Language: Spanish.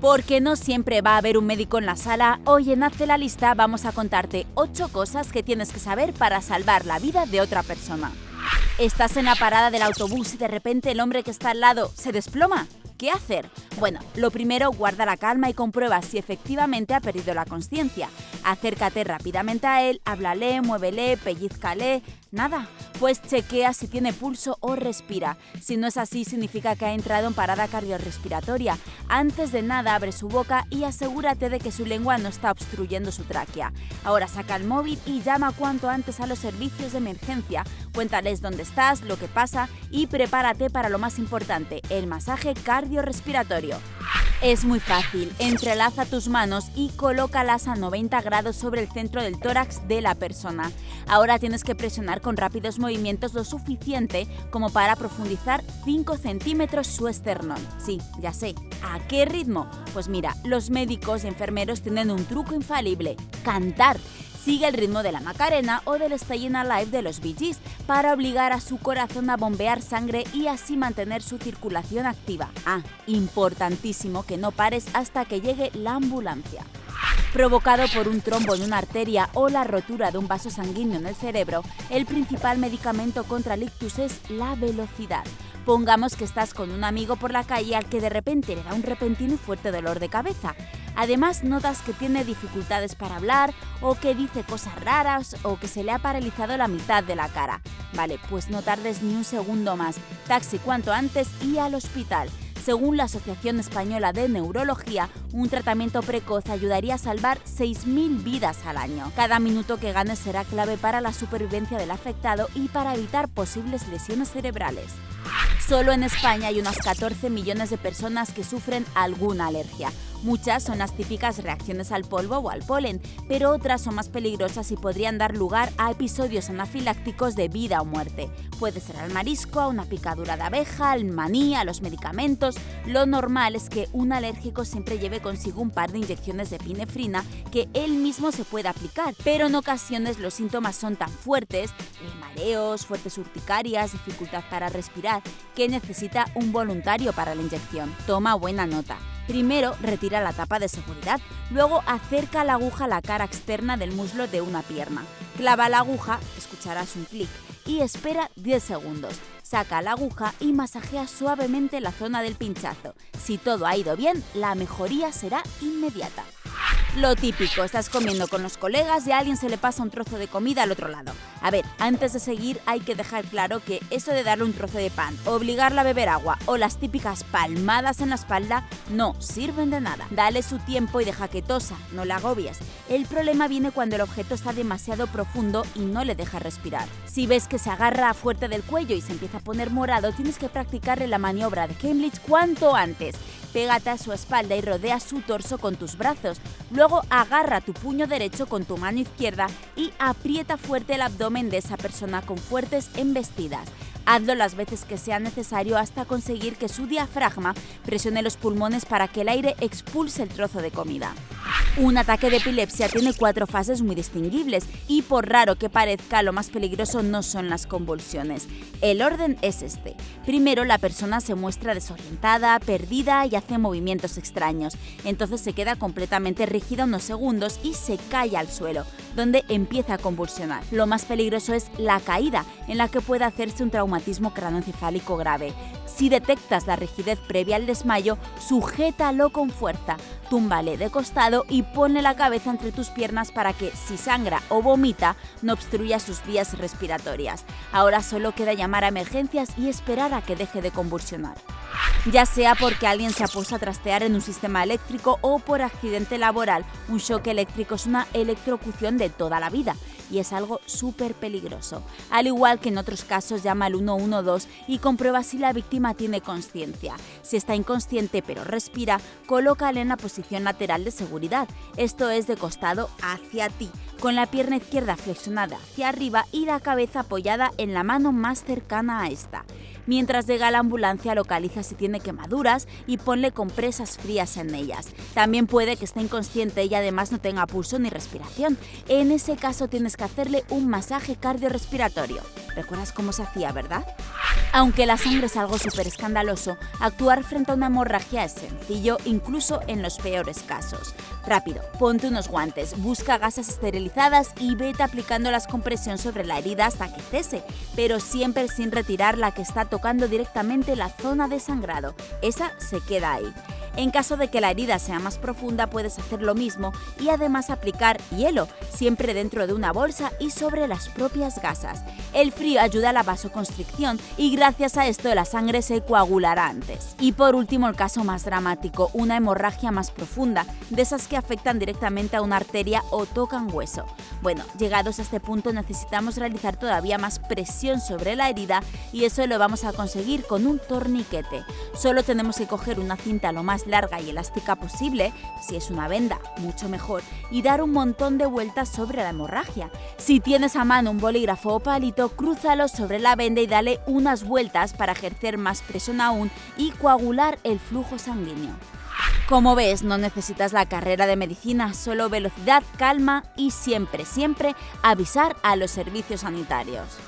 Porque no siempre va a haber un médico en la sala, hoy en Hazte la Lista vamos a contarte 8 cosas que tienes que saber para salvar la vida de otra persona. Estás en la parada del autobús y de repente el hombre que está al lado se desploma. ¿Qué hacer? Bueno, lo primero, guarda la calma y comprueba si efectivamente ha perdido la conciencia. Acércate rápidamente a él, háblale, muévele, pellizcale, nada. Pues chequea si tiene pulso o respira. Si no es así, significa que ha entrado en parada cardiorrespiratoria. Antes de nada, abre su boca y asegúrate de que su lengua no está obstruyendo su tráquea. Ahora saca el móvil y llama cuanto antes a los servicios de emergencia. Cuéntales dónde estás, lo que pasa y prepárate para lo más importante, el masaje cardiorrespiratorio. Es muy fácil, entrelaza tus manos y colócalas a 90 grados sobre el centro del tórax de la persona. Ahora tienes que presionar con rápidos movimientos lo suficiente como para profundizar 5 centímetros su esternón. Sí, ya sé. ¿A qué ritmo? Pues mira, los médicos y enfermeros tienen un truco infalible, cantar sigue el ritmo de la Macarena o del Stayin' Alive de los Bee Gees para obligar a su corazón a bombear sangre y así mantener su circulación activa. Ah, importantísimo que no pares hasta que llegue la ambulancia. Provocado por un trombo en una arteria o la rotura de un vaso sanguíneo en el cerebro, el principal medicamento contra el ictus es la velocidad. Pongamos que estás con un amigo por la calle al que de repente le da un repentino y fuerte dolor de cabeza. Además, notas que tiene dificultades para hablar o que dice cosas raras o que se le ha paralizado la mitad de la cara. Vale, pues no tardes ni un segundo más. Taxi cuanto antes y al hospital. Según la Asociación Española de Neurología, un tratamiento precoz ayudaría a salvar 6.000 vidas al año. Cada minuto que ganes será clave para la supervivencia del afectado y para evitar posibles lesiones cerebrales. Solo en España hay unas 14 millones de personas que sufren alguna alergia. Muchas son las típicas reacciones al polvo o al polen, pero otras son más peligrosas y podrían dar lugar a episodios anafilácticos de vida o muerte. Puede ser al marisco, a una picadura de abeja, al maní, a los medicamentos. Lo normal es que un alérgico siempre lleve consigo un par de inyecciones de pinefrina que él mismo se puede aplicar, pero en ocasiones los síntomas son tan fuertes, eh, mareos, fuertes urticarias, dificultad para respirar, que necesita un voluntario para la inyección. Toma buena nota. Primero retira la tapa de seguridad, luego acerca la aguja a la cara externa del muslo de una pierna. Clava la aguja, escucharás un clic, y espera 10 segundos. Saca la aguja y masajea suavemente la zona del pinchazo. Si todo ha ido bien, la mejoría será inmediata. Lo típico, estás comiendo con los colegas y a alguien se le pasa un trozo de comida al otro lado. A ver, antes de seguir hay que dejar claro que eso de darle un trozo de pan, obligarla a beber agua o las típicas palmadas en la espalda no sirven de nada. Dale su tiempo y deja que tosa, no la agobies. El problema viene cuando el objeto está demasiado profundo y no le deja respirar. Si ves que se agarra fuerte del cuello y se empieza a poner morado, tienes que practicarle la maniobra de Heimlich cuanto antes. Pégate a su espalda y rodea su torso con tus brazos. Luego agarra tu puño derecho con tu mano izquierda y aprieta fuerte el abdomen de esa persona con fuertes embestidas. Hazlo las veces que sea necesario hasta conseguir que su diafragma presione los pulmones para que el aire expulse el trozo de comida. Un ataque de epilepsia tiene cuatro fases muy distinguibles y por raro que parezca, lo más peligroso no son las convulsiones. El orden es este. Primero, la persona se muestra desorientada, perdida y hace movimientos extraños. Entonces se queda completamente rígida unos segundos y se cae al suelo, donde empieza a convulsionar. Lo más peligroso es la caída, en la que puede hacerse un traumatismo cranoencefálico grave. Si detectas la rigidez previa al desmayo, sujétalo con fuerza, túmbale de costado y ponle la cabeza entre tus piernas para que, si sangra o vomita, no obstruya sus vías respiratorias. Ahora solo queda llamar a emergencias y esperar a que deje de convulsionar ya sea porque alguien se ha puesto a trastear en un sistema eléctrico o por accidente laboral. Un shock eléctrico es una electrocución de toda la vida y es algo súper peligroso. Al igual que en otros casos, llama al 112 y comprueba si la víctima tiene conciencia. Si está inconsciente pero respira, colócale en la posición lateral de seguridad, esto es de costado hacia ti, con la pierna izquierda flexionada hacia arriba y la cabeza apoyada en la mano más cercana a esta. Mientras llega la ambulancia, localiza si tiene quemaduras y ponle compresas frías en ellas. También puede que esté inconsciente y además no tenga pulso ni respiración. En ese caso tienes que hacerle un masaje cardiorrespiratorio. ¿Recuerdas cómo se hacía, verdad? Aunque la sangre es algo súper escandaloso, actuar frente a una hemorragia es sencillo incluso en los peores casos. Rápido, ponte unos guantes, busca gasas esterilizadas y vete aplicándolas con presión sobre la herida hasta que cese, pero siempre sin retirar la que está tocando directamente la zona de sangrado. Esa se queda ahí. En caso de que la herida sea más profunda puedes hacer lo mismo y además aplicar hielo, siempre dentro de una bolsa y sobre las propias gasas. El frío ayuda a la vasoconstricción y gracias a esto la sangre se coagulará antes. Y por último el caso más dramático, una hemorragia más profunda, de esas que afectan directamente a una arteria o tocan hueso. Bueno, llegados a este punto necesitamos realizar todavía más presión sobre la herida y eso lo vamos a conseguir con un torniquete. Solo tenemos que coger una cinta lo más larga y elástica posible, si es una venda, mucho mejor, y dar un montón de vueltas sobre la hemorragia. Si tienes a mano un bolígrafo o palito, crúzalo sobre la venda y dale unas vueltas para ejercer más presión aún y coagular el flujo sanguíneo. Como ves, no necesitas la carrera de medicina, solo velocidad, calma y siempre, siempre avisar a los servicios sanitarios.